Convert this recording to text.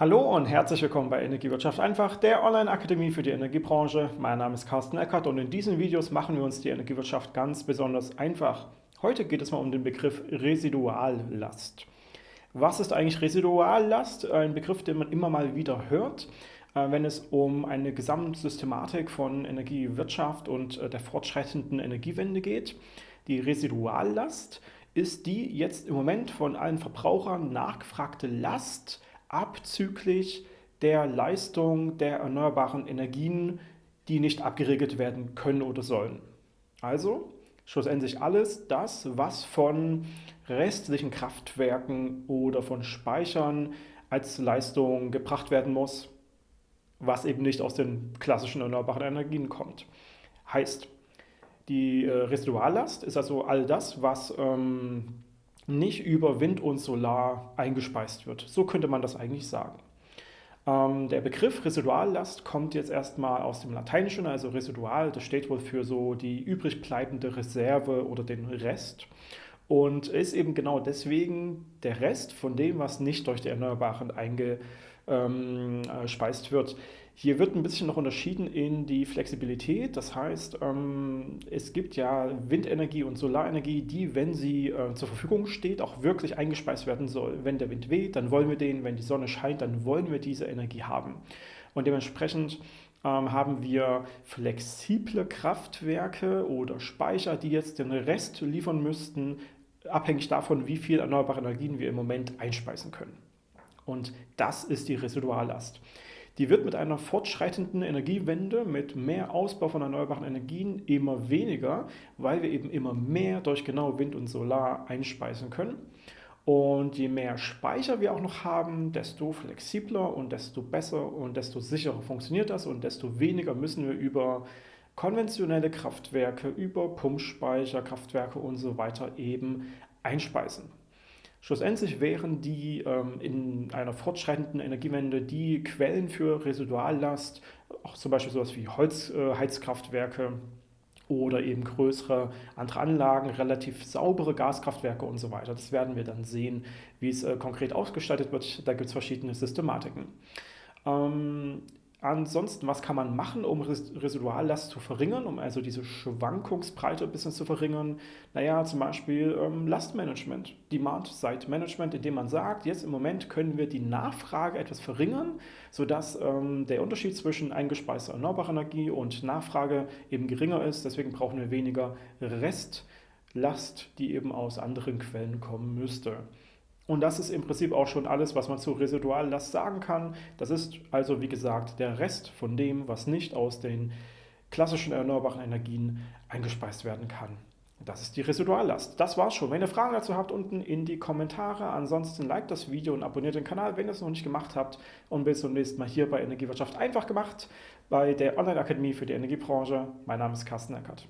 Hallo und herzlich willkommen bei Energiewirtschaft einfach, der Online-Akademie für die Energiebranche. Mein Name ist Carsten Eckert und in diesen Videos machen wir uns die Energiewirtschaft ganz besonders einfach. Heute geht es mal um den Begriff Residuallast. Was ist eigentlich Residuallast? Ein Begriff, den man immer mal wieder hört, äh, wenn es um eine Gesamtsystematik von Energiewirtschaft und äh, der fortschreitenden Energiewende geht. Die Residuallast ist die jetzt im Moment von allen Verbrauchern nachgefragte Last, abzüglich der Leistung der erneuerbaren Energien, die nicht abgeregelt werden können oder sollen. Also schlussendlich alles das, was von restlichen Kraftwerken oder von Speichern als Leistung gebracht werden muss, was eben nicht aus den klassischen erneuerbaren Energien kommt. Heißt, die äh, Residuallast ist also all das, was ähm, nicht über Wind und Solar eingespeist wird. So könnte man das eigentlich sagen. Ähm, der Begriff Residuallast kommt jetzt erstmal aus dem Lateinischen, also Residual, das steht wohl für so die übrig bleibende Reserve oder den Rest und ist eben genau deswegen der Rest von dem, was nicht durch die Erneuerbaren eingespeist ähm, äh, wird. Hier wird ein bisschen noch unterschieden in die Flexibilität. Das heißt, ähm, es gibt ja Windenergie und Solarenergie, die, wenn sie äh, zur Verfügung steht, auch wirklich eingespeist werden soll. Wenn der Wind weht, dann wollen wir den. Wenn die Sonne scheint, dann wollen wir diese Energie haben. Und dementsprechend ähm, haben wir flexible Kraftwerke oder Speicher, die jetzt den Rest liefern müssten, abhängig davon, wie viel erneuerbare Energien wir im Moment einspeisen können. Und das ist die Residuallast. Die wird mit einer fortschreitenden Energiewende, mit mehr Ausbau von erneuerbaren Energien immer weniger, weil wir eben immer mehr durch genau Wind und Solar einspeisen können. Und je mehr Speicher wir auch noch haben, desto flexibler und desto besser und desto sicherer funktioniert das und desto weniger müssen wir über konventionelle Kraftwerke, über Pumpspeicher, Kraftwerke und so weiter eben einspeisen. Schlussendlich wären die ähm, in einer fortschreitenden Energiewende die Quellen für Residuallast, auch zum Beispiel sowas wie Holzheizkraftwerke äh, oder eben größere andere Anlagen, relativ saubere Gaskraftwerke und so weiter. Das werden wir dann sehen, wie es äh, konkret ausgestaltet wird. Da gibt es verschiedene Systematiken. Ähm, Ansonsten, was kann man machen, um Residuallast zu verringern, um also diese Schwankungsbreite ein bisschen zu verringern? Naja, zum Beispiel ähm, Lastmanagement, Demand-Side-Management, indem man sagt, jetzt im Moment können wir die Nachfrage etwas verringern, sodass ähm, der Unterschied zwischen eingespeister erneuerbarer Energie und Nachfrage eben geringer ist. Deswegen brauchen wir weniger Restlast, die eben aus anderen Quellen kommen müsste. Und das ist im Prinzip auch schon alles, was man zu Residuallast sagen kann. Das ist also, wie gesagt, der Rest von dem, was nicht aus den klassischen erneuerbaren Energien eingespeist werden kann. Das ist die Residuallast. Das war's schon. Wenn ihr Fragen dazu habt, unten in die Kommentare. Ansonsten liked das Video und abonniert den Kanal, wenn ihr es noch nicht gemacht habt. Und bis zum nächsten Mal hier bei Energiewirtschaft einfach gemacht, bei der Online-Akademie für die Energiebranche. Mein Name ist Carsten Eckert.